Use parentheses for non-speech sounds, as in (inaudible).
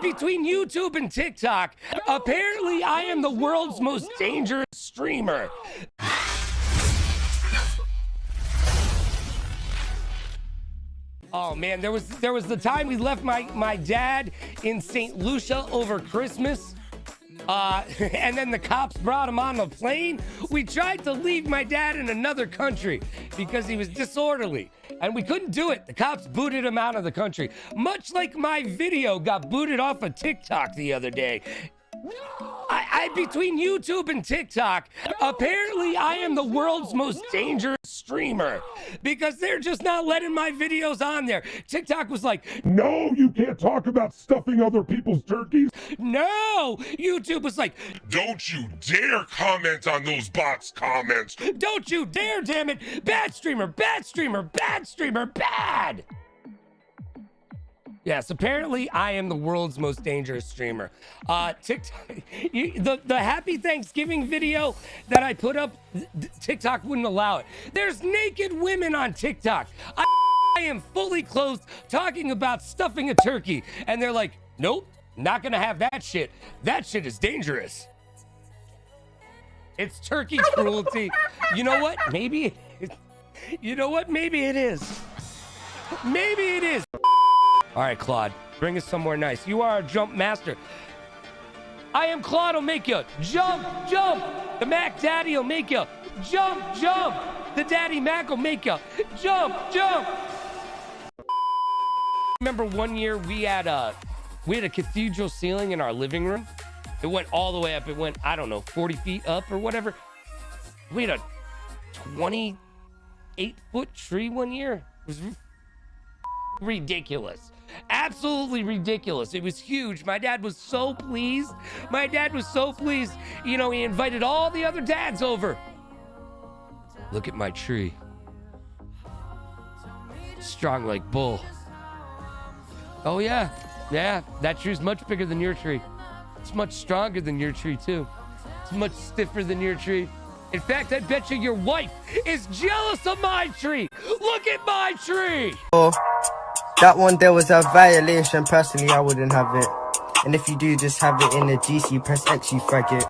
Between YouTube and TikTok, apparently I am the world's most dangerous streamer. Oh man, there was there was the time we left my my dad in St. Lucia over Christmas. Uh, (laughs) and then the cops brought him on the plane. We tried to leave my dad in another country because he was disorderly, and we couldn't do it. The cops booted him out of the country, much like my video got booted off of TikTok the other day. I, I between YouTube and TikTok, apparently I am the world's most dangerous streamer because they're just not letting my videos on there. TikTok was like, No, you can't talk about stuffing other people's turkeys. no. YouTube was like, Don't you dare comment on those bots' comments. don't you dare, damn it. Bad streamer, bad streamer, bad streamer, bad. Yes, apparently I am the world's most dangerous streamer. Uh, TikTok, (laughs) you, the the Happy Thanksgiving video that I put up, TikTok wouldn't allow it. There's naked women on TikTok. I, (laughs) I am fully clothed talking about stuffing a turkey, and they're like, "Nope, not gonna have that shit. That shit is dangerous." It's turkey (laughs) cruelty. You know what? Maybe. It, you know what? Maybe it is. Maybe it is. All right, Claude, bring us somewhere nice. You are a jump master. I am Claude will make you jump, jump. The Mac Daddy will make you jump, jump. The Daddy Mac will make you jump, jump. Remember one year we had a we had a cathedral ceiling in our living room. It went all the way up. It went I don't know 40 feet up or whatever. We had a 28 foot tree one year. It was ridiculous. Absolutely ridiculous. It was huge. My dad was so pleased. My dad was so pleased. You know, he invited all the other dads over. Look at my tree. Strong like bull. Oh, yeah. Yeah, that tree's much bigger than your tree. It's much stronger than your tree, too. It's much stiffer than your tree. In fact, I bet you your wife is jealous of my tree. Look at my tree. Oh, that one there was a violation. Personally, I wouldn't have it. And if you do, just have it in the GC. Press X, you faggot.